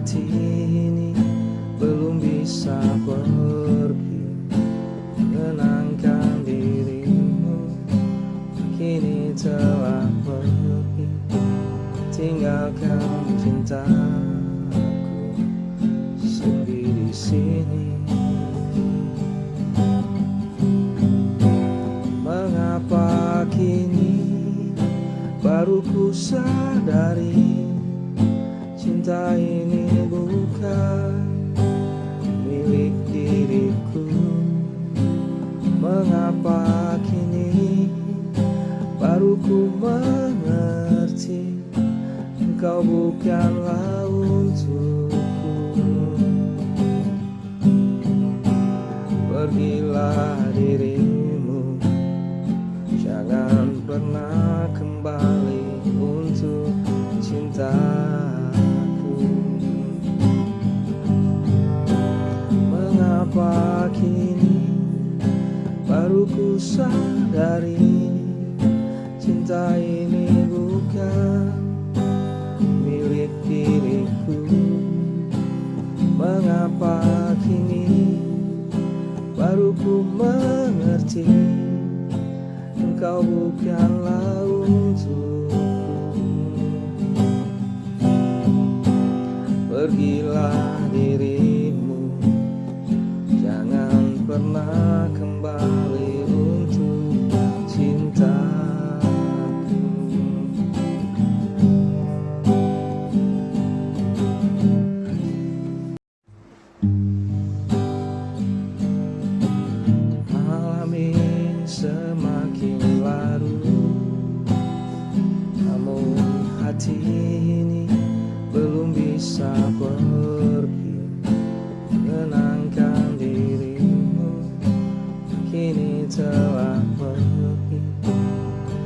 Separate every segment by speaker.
Speaker 1: hati ini belum bisa pergi. Menenangkan dirimu Kini telah pergi. Tinggalkan cintaku Sepi di sini. Mengapa kini baru ku sadari Cinta ini ku mengerti Engkau bukanlah untukku Pergilah dirimu Jangan pernah kembali untuk cintaku. Mengapa kini baru ku sadari Cinta ini bukan milik diriku. Mengapa kini baru ku mengerti Engkau bukanlah hati ini belum bisa pergi. Menangkan dirimu kini telah pergi.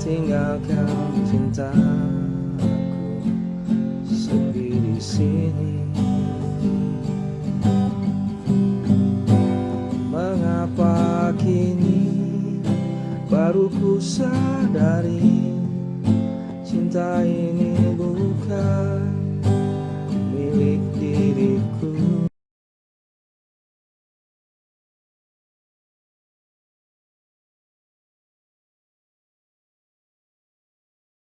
Speaker 1: Tinggalkan cintaku sepi di sini. Mengapa kini baru ku sadari?